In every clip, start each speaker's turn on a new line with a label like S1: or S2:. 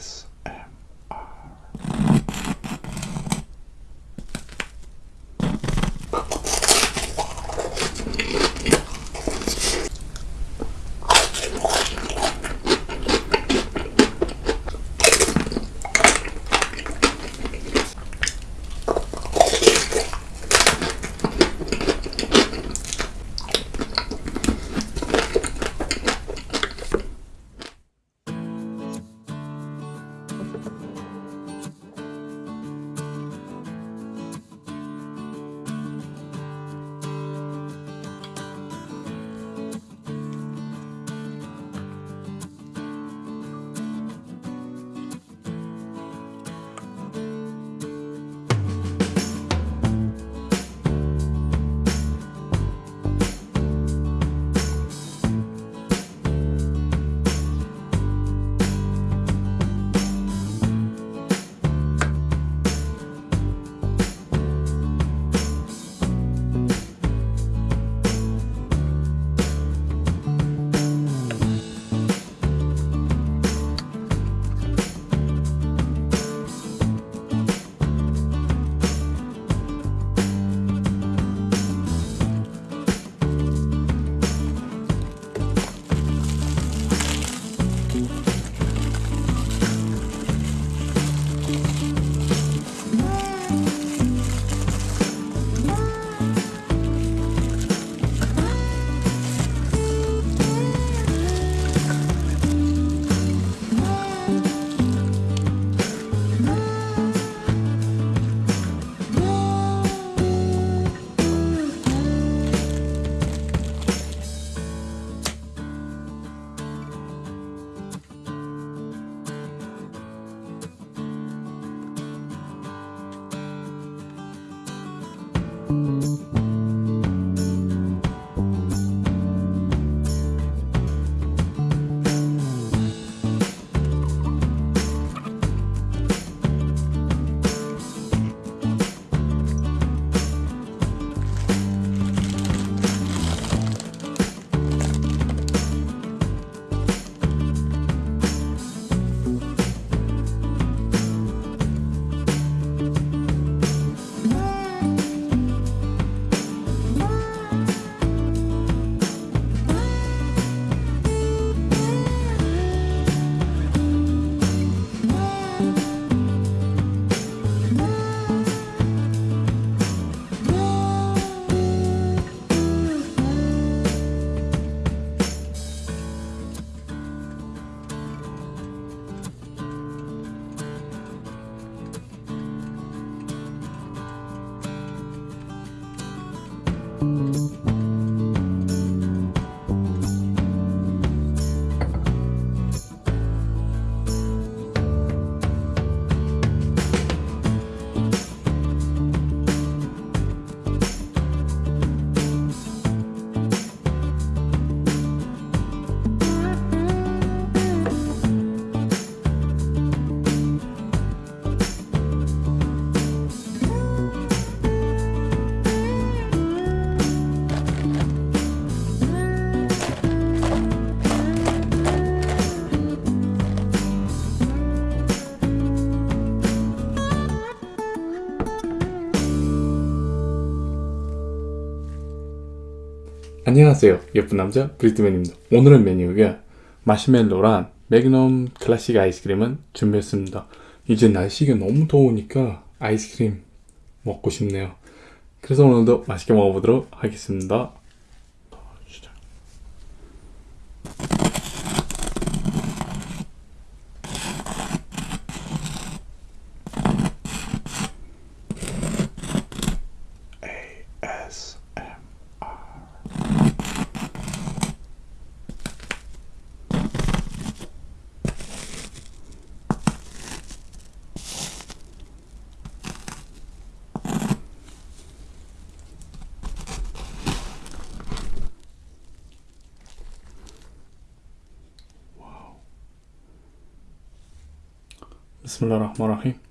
S1: Yes. 안녕하세요. 예쁜 남자 브리트맨입니다. 오늘의 메뉴가 마시멜로랑 매그넘 클래식 아이스크림은 준비했습니다. 이제 날씨가 너무 더우니까 아이스크림 먹고 싶네요. 그래서 오늘도 맛있게 먹어보도록 하겠습니다 بسم الله الرحمن الرحيم.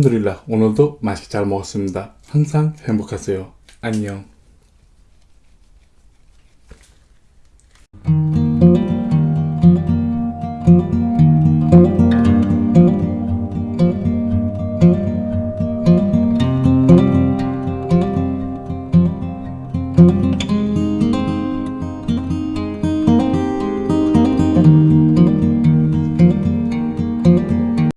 S1: 알함드릴라 오늘도 맛있게 잘 먹었습니다. 항상 행복하세요. 안녕.